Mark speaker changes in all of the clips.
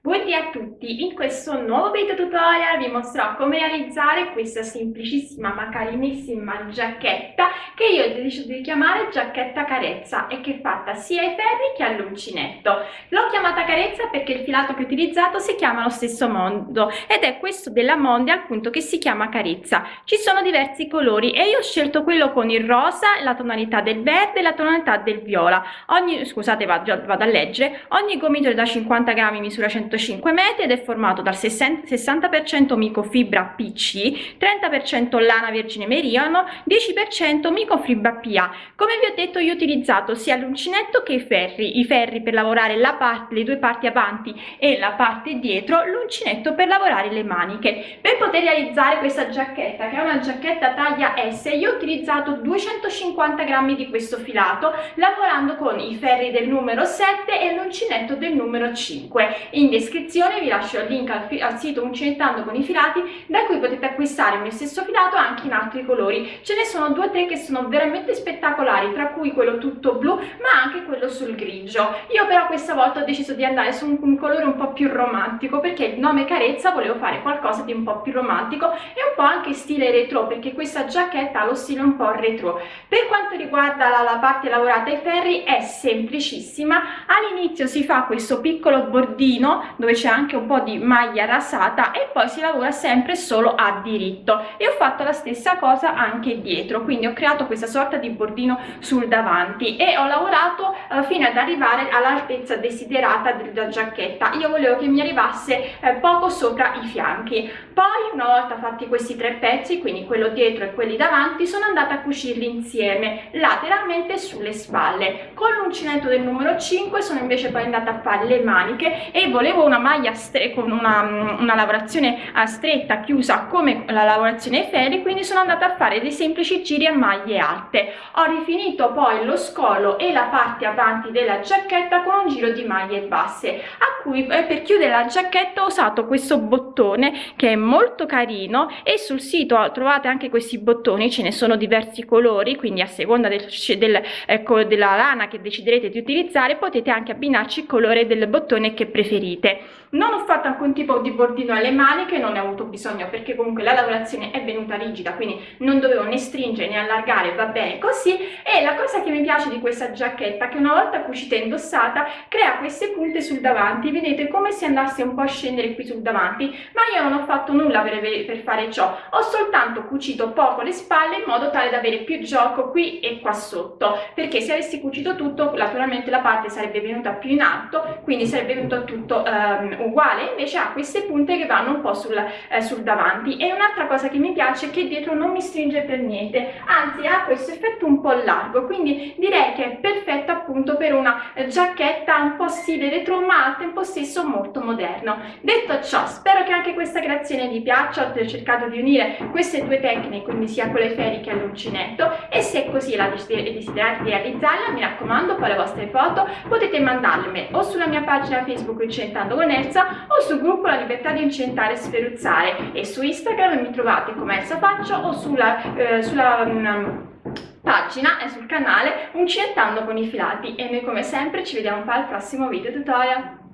Speaker 1: Buongiorno a tutti, in questo nuovo video tutorial vi mostrerò come realizzare questa semplicissima ma carinissima giacchetta che io ho deciso di chiamare giacchetta carezza e che è fatta sia ai ferri che all'uncinetto. L'ho chiamata carezza perché il filato che ho utilizzato si chiama lo stesso mondo ed è questo della Mondia appunto che si chiama carezza. Ci sono diversi colori e io ho scelto quello con il rosa, la tonalità del verde e la tonalità del viola. Ogni, scusate vado, vado a leggere, ogni gomitolo da 50 grammi misura 100 105 metri ed è formato dal 60% microfibra PC, 30% lana vergine meriano, 10% microfibra PA. Come vi ho detto io ho utilizzato sia l'uncinetto che i ferri, i ferri per lavorare la parte, le due parti avanti e la parte dietro, l'uncinetto per lavorare le maniche. Per poter realizzare questa giacchetta, che è una giacchetta taglia S, io ho utilizzato 250 grammi di questo filato, lavorando con i ferri del numero 7 e l'uncinetto del numero 5. In descrizione vi lascio il link al, al sito Uncinettando con i filati da cui potete acquistare il mio stesso filato anche in altri colori. Ce ne sono due o tre che sono veramente spettacolari, tra cui quello tutto blu ma anche quello sul grigio. Io però questa volta ho deciso di andare su un, un colore un po' più romantico perché il nome Carezza volevo fare qualcosa di un po' più romantico e un po' anche stile retro perché questa giacchetta ha lo stile un po' retro. Per quanto riguarda la, la parte lavorata ai ferri è semplicissima, all'inizio si fa questo piccolo bordino dove c'è anche un po' di maglia rasata e poi si lavora sempre solo a diritto. E ho fatto la stessa cosa anche dietro quindi ho creato questa sorta di bordino sul davanti e ho lavorato eh, fino ad arrivare all'altezza desiderata della giacchetta. Io volevo che mi arrivasse eh, poco sopra i fianchi poi una volta fatti questi tre pezzi quindi quello dietro e quelli davanti sono andata a cucirli insieme lateralmente sulle spalle. Con l'uncinetto del numero 5 sono invece poi andata a fare le maniche e volevo una maglia con una, una lavorazione stretta chiusa come la lavorazione ai ferri quindi sono andata a fare dei semplici giri a maglie alte. Ho rifinito poi lo scollo e la parte avanti della giacchetta con un giro di maglie basse a cui eh, per chiudere la giacchetta ho usato questo bottone che è molto carino e sul sito trovate anche questi bottoni ce ne sono diversi colori quindi a seconda del, del, ecco, della lana che deciderete di utilizzare potete anche abbinarci il colore del bottone che preferite non ho fatto alcun tipo di bordino alle maniche non ne ho avuto bisogno perché comunque la lavorazione è venuta rigida quindi non dovevo né stringere né allargare va bene così. E la cosa che mi piace di questa giacchetta che una volta cucita e indossata crea queste punte sul davanti. Vedete come se andasse un po' a scendere qui sul davanti ma io non ho fatto nulla per, per fare ciò. Ho soltanto cucito poco le spalle in modo tale da avere più gioco qui e qua sotto perché se avessi cucito tutto naturalmente la parte sarebbe venuta più in alto quindi sarebbe venuto tutto um, uguale invece ha queste punte che vanno un po' sul, eh, sul davanti. E un'altra cosa che mi piace è che dietro non mi stringe per niente anzi ha questo effetto un po' largo quindi direi che è perfetta appunto per una giacchetta un po' stile retro ma al tempo stesso molto moderno. Detto ciò spero che anche questa creazione vi piaccia. Ho cercato di unire queste due tecniche quindi sia quelle ferri che all'uncinetto e se così la desiderate realizzarla mi raccomando poi le vostre foto potete mandarle o sulla mia pagina facebook incentando con Elsa o sul gruppo La Libertà di Incentare e Sferuzzare e su Instagram mi trovate come Elsa Faccio o sulla, eh, sulla um, pagina e sul canale Uncinettando con i filati e noi come sempre ci vediamo poi al prossimo video tutorial.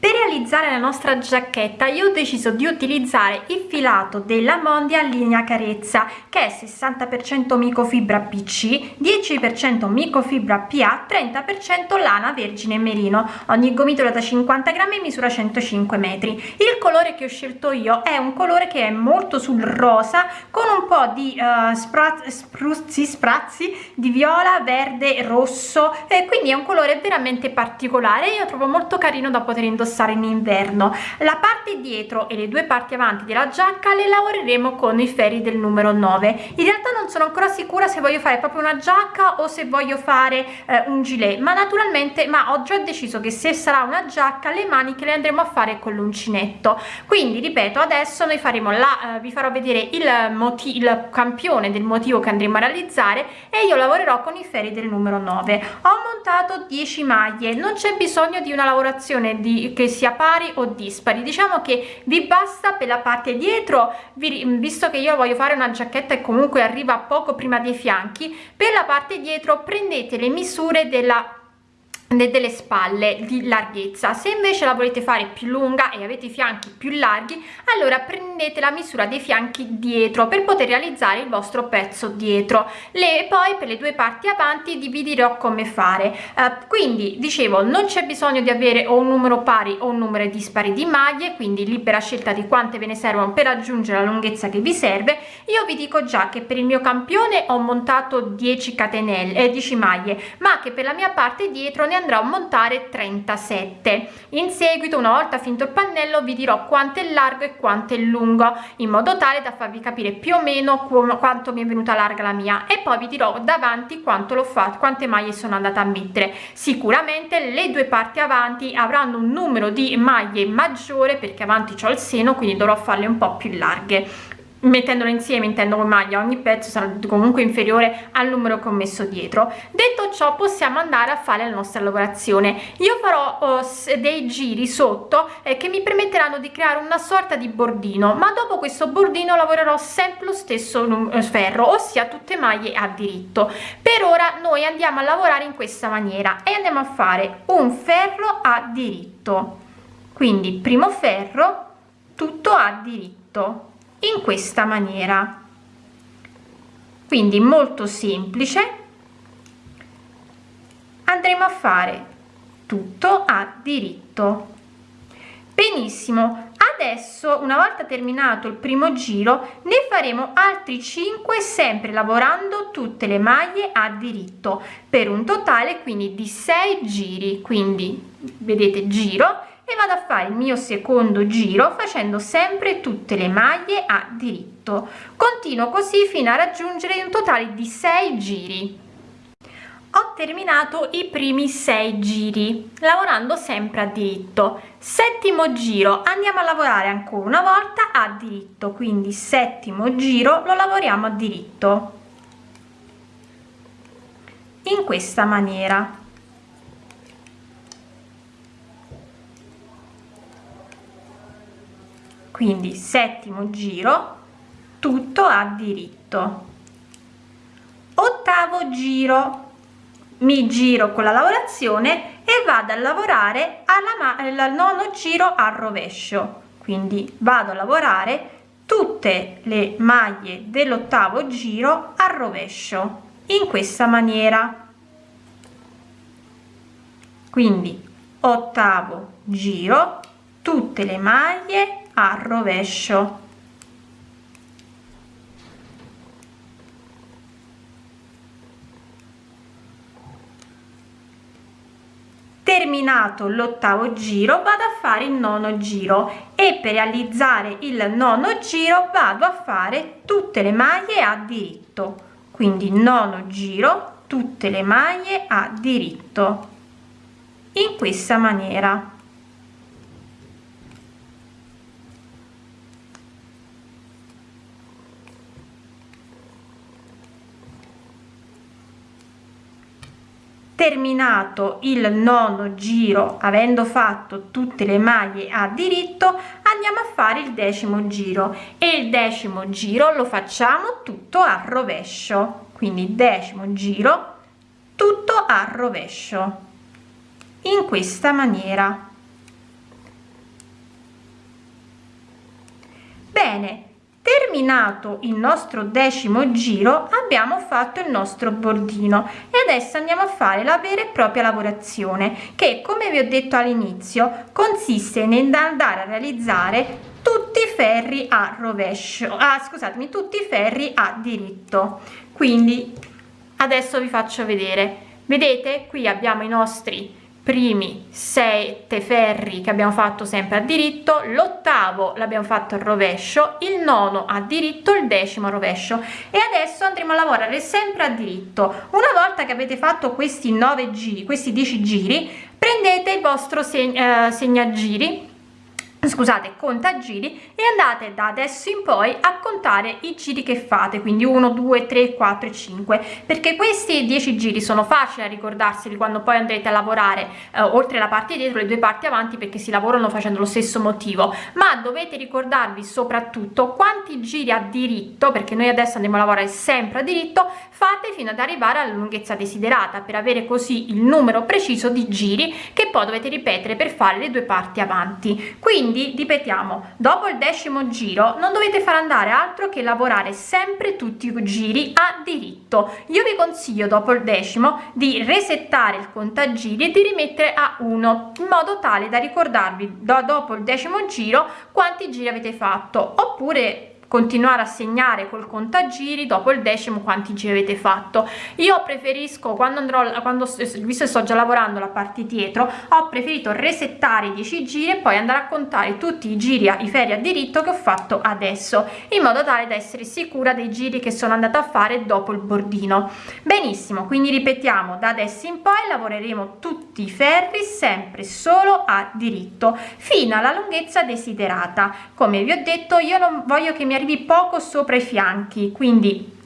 Speaker 2: Per realizzare la nostra giacchetta io ho deciso di utilizzare il filato della Mondia linea carezza che è 60% microfibra PC, 10% microfibra PA, 30% lana vergine merino. Ogni gomitolo da 50 grammi misura 105 metri. Il colore che ho scelto io è un colore che è molto sul rosa con un po' di uh, sprazzi, spruzzi, sprazzi di viola, verde, rosso e quindi è un colore veramente particolare. Io trovo molto carino da poter indossare indossare in inverno. La parte dietro e le due parti avanti della giacca le lavoreremo con i ferri del numero 9 in realtà non sono ancora sicura se voglio fare proprio una giacca o se voglio fare eh, un gilet ma naturalmente ma ho già deciso che se sarà una giacca le maniche le andremo a fare con l'uncinetto. Quindi ripeto adesso noi faremo la eh, vi farò vedere il motivo il campione del motivo che andremo a realizzare e io lavorerò con i ferri del numero 9 ho montato 10 maglie. Non c'è bisogno di una lavorazione di che sia pari o dispari. Diciamo che vi basta per la parte dietro vi, visto che io voglio fare una giacchetta e comunque arriva poco prima dei fianchi per la parte dietro prendete le misure della delle spalle di larghezza. Se invece la volete fare più lunga e avete i fianchi più larghi allora prendete la misura dei fianchi dietro per poter realizzare il vostro pezzo dietro. Le poi per le due parti avanti dividerò come fare. Uh, quindi dicevo non c'è bisogno di avere o un numero pari o un numero dispari di maglie quindi libera scelta di quante ve ne servono per raggiungere la lunghezza che vi serve. Io vi dico già che per il mio campione ho montato 10 catenelle eh, 10 maglie ma che per la mia parte dietro ne andrò a montare 37 in seguito una volta finito il pannello vi dirò quanto è largo e quanto è lungo in modo tale da farvi capire più o meno quanto mi è venuta larga la mia. E poi vi dirò davanti quanto l'ho fatto quante maglie sono andata a mettere. Sicuramente le due parti avanti avranno un numero di maglie maggiore perché avanti ho il seno quindi dovrò farle un po più larghe mettendolo insieme intendo con maglia ogni pezzo sarà comunque inferiore al numero che ho messo dietro. Detto ciò possiamo andare a fare la nostra lavorazione. Io farò oh, dei giri sotto eh, che mi permetteranno di creare una sorta di bordino ma dopo questo bordino lavorerò sempre lo stesso eh, ferro ossia tutte maglie a diritto. Per ora noi andiamo a lavorare in questa maniera e andiamo a fare un ferro a diritto. Quindi primo ferro tutto a diritto in questa maniera. Quindi molto semplice. Andremo a fare tutto a diritto. Benissimo. Adesso una volta terminato il primo giro ne faremo altri 5 sempre lavorando tutte le maglie a diritto per un totale quindi di 6 giri. Quindi vedete giro e vado a fare il mio secondo giro facendo sempre tutte le maglie a diritto. Continuo così fino a raggiungere un totale di 6 giri. Ho terminato i primi 6 giri lavorando sempre a diritto. Settimo giro andiamo a lavorare ancora una volta a diritto quindi settimo giro lo lavoriamo a diritto. In questa maniera quindi settimo giro tutto a diritto. Ottavo giro. Mi giro con la lavorazione e vado a lavorare alla al nono giro al rovescio. Quindi vado a lavorare tutte le maglie dell'ottavo giro al rovescio in questa maniera. Quindi ottavo giro tutte le maglie a rovescio terminato l'ottavo giro vado a fare il nono giro e per realizzare il nono giro vado a fare tutte le maglie a diritto. Quindi nono giro tutte le maglie a diritto. In questa maniera terminato il nono giro avendo fatto tutte le maglie a diritto andiamo a fare il decimo giro. E il decimo giro lo facciamo tutto a rovescio. Quindi decimo giro tutto a rovescio. In questa maniera. Bene terminato il nostro decimo giro abbiamo fatto il nostro bordino e adesso andiamo a fare la vera e propria lavorazione che come vi ho detto all'inizio consiste nell'andare a realizzare tutti i ferri a rovescio ah scusatemi tutti i ferri a diritto. Quindi adesso vi faccio vedere. Vedete qui abbiamo i nostri primi sette ferri che abbiamo fatto sempre a diritto l'ottavo l'abbiamo fatto a rovescio il nono a diritto il decimo a rovescio. E adesso andremo a lavorare sempre a diritto. Una volta che avete fatto questi 9 giri questi 10 giri prendete il vostro seg eh, segnagiri scusate conta giri e andate da adesso in poi a contare i giri che fate quindi 1 2 3 4 5 perché questi 10 giri sono facili a ricordarseli quando poi andrete a lavorare eh, oltre la parte dietro le due parti avanti perché si lavorano facendo lo stesso motivo. Ma dovete ricordarvi soprattutto quanti giri a diritto perché noi adesso andiamo a lavorare sempre a diritto fate fino ad arrivare alla lunghezza desiderata per avere così il numero preciso di giri che poi dovete ripetere per fare le due parti avanti. Quindi quindi ripetiamo dopo il decimo giro non dovete far andare altro che lavorare sempre tutti i giri a diritto. Io vi consiglio dopo il decimo di resettare il contagiri e di rimettere a 1 in modo tale da ricordarvi do, dopo il decimo giro quanti giri avete fatto. Oppure continuare a segnare col contagiri dopo il decimo quanti giri avete fatto. Io preferisco quando andrò quando visto che sto già lavorando la parte dietro ho preferito resettare i 10 giri e poi andare a contare tutti i giri i ferri a diritto che ho fatto adesso in modo tale da essere sicura dei giri che sono andata a fare dopo il bordino. Benissimo quindi ripetiamo da adesso in poi lavoreremo tutti i ferri sempre solo a diritto fino alla lunghezza desiderata. Come vi ho detto io non voglio che mi arrivi poco sopra i fianchi quindi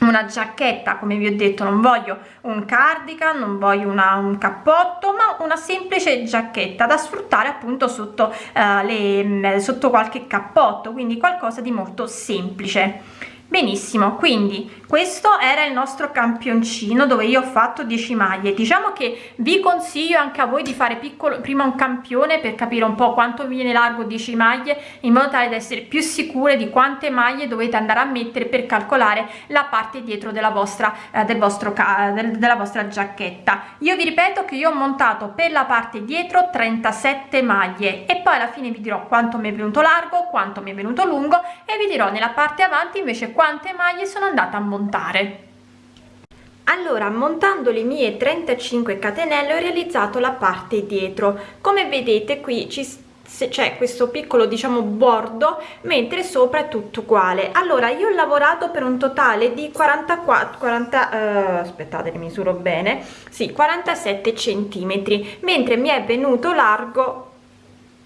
Speaker 2: una giacchetta come vi ho detto non voglio un cardigan non voglio una, un cappotto ma una semplice giacchetta da sfruttare appunto sotto uh, le sotto qualche cappotto quindi qualcosa di molto semplice benissimo quindi questo era il nostro campioncino dove io ho fatto 10 maglie. Diciamo che vi consiglio anche a voi di fare piccolo prima un campione per capire un po quanto viene largo 10 maglie in modo tale da essere più sicure di quante maglie dovete andare a mettere per calcolare la parte dietro della vostra eh, del vostro del, della vostra giacchetta. Io vi ripeto che io ho montato per la parte dietro 37 maglie e poi alla fine vi dirò quanto mi è venuto largo quanto mi è venuto lungo e vi dirò nella parte avanti invece quante maglie sono andata a montare. Allora montando le mie 35 catenelle ho realizzato la parte dietro. Come vedete qui ci c'è questo piccolo diciamo bordo mentre sopra è tutto uguale. Allora io ho lavorato per un totale di 44 40 uh, aspettate misuro bene sì 47 centimetri mentre mi è venuto largo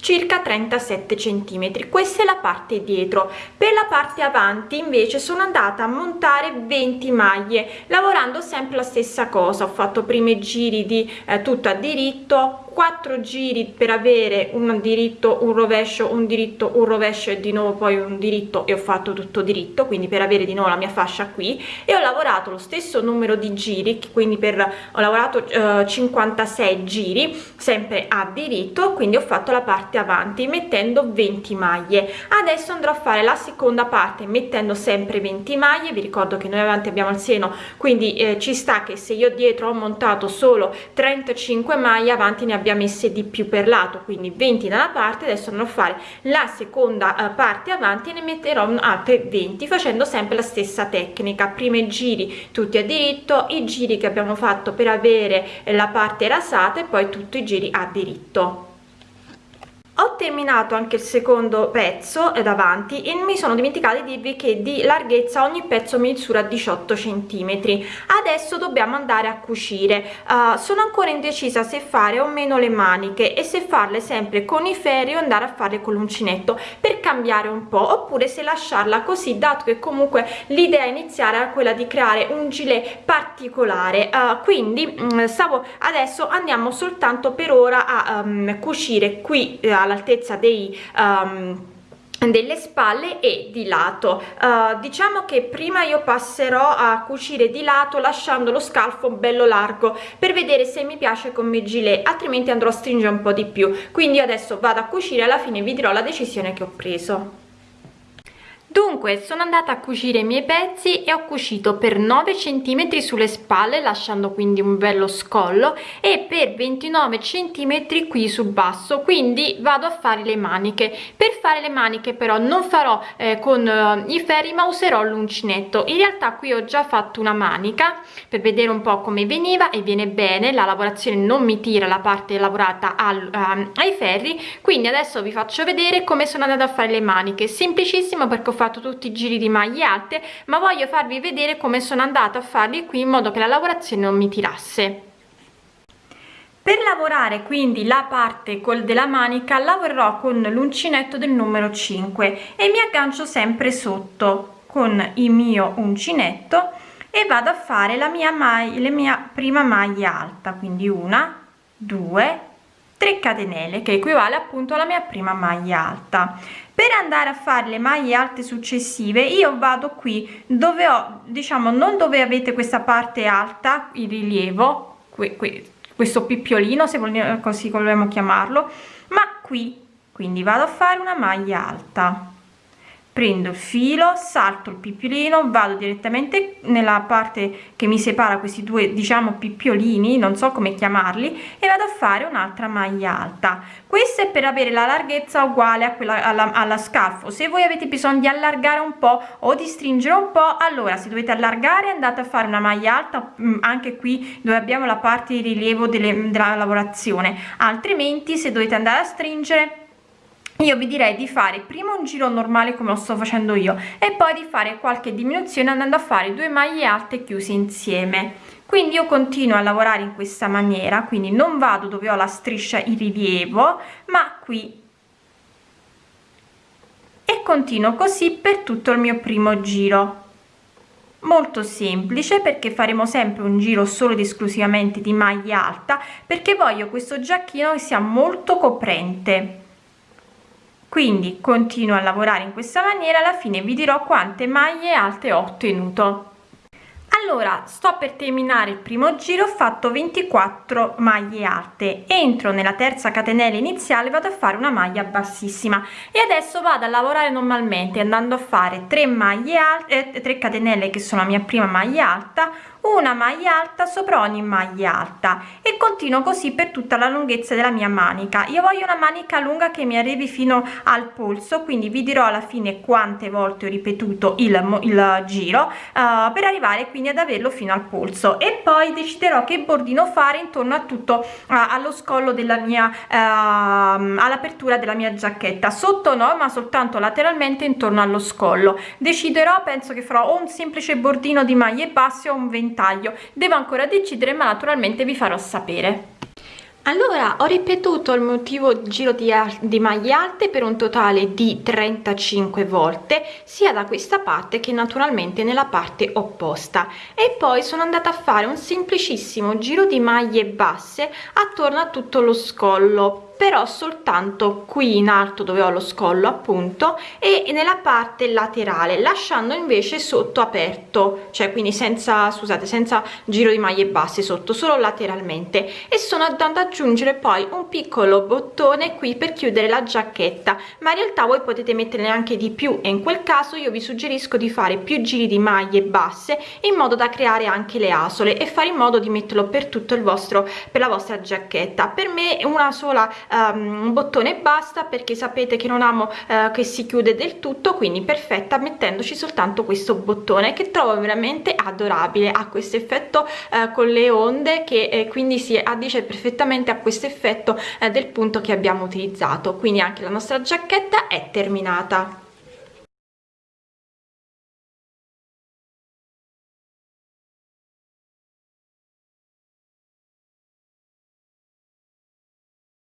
Speaker 2: circa 37 centimetri. Questa è la parte dietro. Per la parte avanti invece sono andata a montare 20 maglie lavorando sempre la stessa cosa. Ho fatto primi giri di eh, tutto a diritto 4 giri per avere un diritto un rovescio un diritto un rovescio e di nuovo poi un diritto. E ho fatto tutto diritto quindi per avere di nuovo la mia fascia qui. E ho lavorato lo stesso numero di giri quindi per ho lavorato eh, 56 giri sempre a diritto. Quindi ho fatto la parte avanti mettendo 20 maglie. Adesso andrò a fare la seconda parte mettendo sempre 20 maglie. Vi ricordo che noi avanti abbiamo il seno quindi eh, ci sta che se io dietro ho montato solo 35 maglie avanti ne abbia messe di più per lato quindi 20 da una parte adesso andrò a fare la seconda uh, parte avanti e ne metterò altre 20 facendo sempre la stessa tecnica. Prima i giri tutti a diritto i giri che abbiamo fatto per avere la parte rasata e poi tutti i giri a diritto. ho terminato anche il secondo pezzo davanti e mi sono dimenticata di dirvi che di larghezza ogni pezzo misura 18 centimetri. Adesso dobbiamo andare a cucire. Uh, sono ancora indecisa se fare o meno le maniche e se farle sempre con i ferri o andare a farle con l'uncinetto per cambiare un po' oppure se lasciarla così dato che comunque l'idea iniziale era quella di creare un gilet particolare. Uh, quindi um, stavo adesso andiamo soltanto per ora a um, cucire qui uh, all'altezza dei um, delle spalle e di lato. Uh, diciamo che prima io passerò a cucire di lato lasciando lo scalfo bello largo per vedere se mi piace come gilet altrimenti andrò a stringere un po di più. Quindi adesso vado a cucire alla fine vi dirò la decisione che ho preso dunque sono andata a cucire i miei pezzi e ho cucito per 9 cm sulle spalle lasciando quindi un bello scollo e per 29 cm qui sul basso. Quindi vado a fare le maniche. Per fare le maniche però non farò eh, con eh, i ferri ma userò l'uncinetto. In realtà qui ho già fatto una manica per vedere un po come veniva e viene bene. La lavorazione non mi tira la parte lavorata al, um, ai ferri. Quindi adesso vi faccio vedere come sono andata a fare le maniche. Semplicissimo perché ho fatto tutti i giri di maglie alte ma voglio farvi vedere come sono andata a farli qui in modo che la lavorazione non mi tirasse. Per lavorare quindi la parte col della manica lavorerò con l'uncinetto del numero 5 e mi aggancio sempre sotto con il mio uncinetto e vado a fare la mia maglia la mia prima maglia alta quindi una due 3 catenelle che equivale appunto alla mia prima maglia alta. Per andare a fare le maglie alte successive io vado qui dove ho diciamo non dove avete questa parte alta il rilievo qui, qui questo pippiolino se vogliamo così vogliamo chiamarlo ma qui. Quindi vado a fare una maglia alta prendo il filo salto il pippiolino vado direttamente nella parte che mi separa questi due diciamo pippiolini non so come chiamarli e vado a fare un'altra maglia alta. Questa è per avere la larghezza uguale a quella alla, alla scalfo se voi avete bisogno di allargare un po o di stringere un po allora se dovete allargare andate a fare una maglia alta mm, anche qui dove abbiamo la parte di rilievo delle, della lavorazione. Altrimenti se dovete andare a stringere io vi direi di fare prima un giro normale come lo sto facendo io e poi di fare qualche diminuzione andando a fare due maglie alte chiuse insieme. Quindi io continuo a lavorare in questa maniera quindi non vado dove ho la striscia in rilievo ma qui. E continuo così per tutto il mio primo giro. Molto semplice perché faremo sempre un giro solo ed esclusivamente di maglia alta perché voglio questo giacchino che sia molto coprente quindi continuo a lavorare in questa maniera alla fine vi dirò quante maglie alte ho ottenuto. Allora sto per terminare il primo giro ho fatto 24 maglie alte. Entro nella terza catenella iniziale vado a fare una maglia bassissima. E adesso vado a lavorare normalmente andando a fare 3 maglie alte eh, 3 catenelle che sono la mia prima maglia alta una maglia alta sopra ogni maglia alta. E continuo così per tutta la lunghezza della mia manica. Io voglio una manica lunga che mi arrivi fino al polso quindi vi dirò alla fine quante volte ho ripetuto il, il giro uh, per arrivare quindi ad averlo fino al polso. E poi deciderò che bordino fare intorno a tutto uh, allo scollo della mia uh, all'apertura della mia giacchetta. Sotto no ma soltanto lateralmente intorno allo scollo. Deciderò penso che farò un semplice bordino di maglie basse o un 20 taglio. Devo ancora decidere ma naturalmente vi farò sapere. Allora ho ripetuto il motivo giro di, di maglie alte per un totale di 35 volte sia da questa parte che naturalmente nella parte opposta. E poi sono andata a fare un semplicissimo giro di maglie basse attorno a tutto lo scollo però soltanto qui in alto dove ho lo scollo appunto e nella parte laterale lasciando invece sotto aperto cioè quindi senza scusate senza giro di maglie basse sotto solo lateralmente. E sono andando ad aggiungere poi un piccolo bottone qui per chiudere la giacchetta ma in realtà voi potete metterne anche di più e in quel caso io vi suggerisco di fare più giri di maglie basse in modo da creare anche le asole e fare in modo di metterlo per tutto il vostro per la vostra giacchetta. Per me una sola um, un bottone e basta perché sapete che non amo uh, che si chiude del tutto quindi perfetta mettendoci soltanto questo bottone che trovo veramente adorabile. Ha questo effetto uh, con le onde che eh, quindi si addice perfettamente a questo effetto uh, del punto che abbiamo utilizzato. Quindi anche la nostra giacchetta è terminata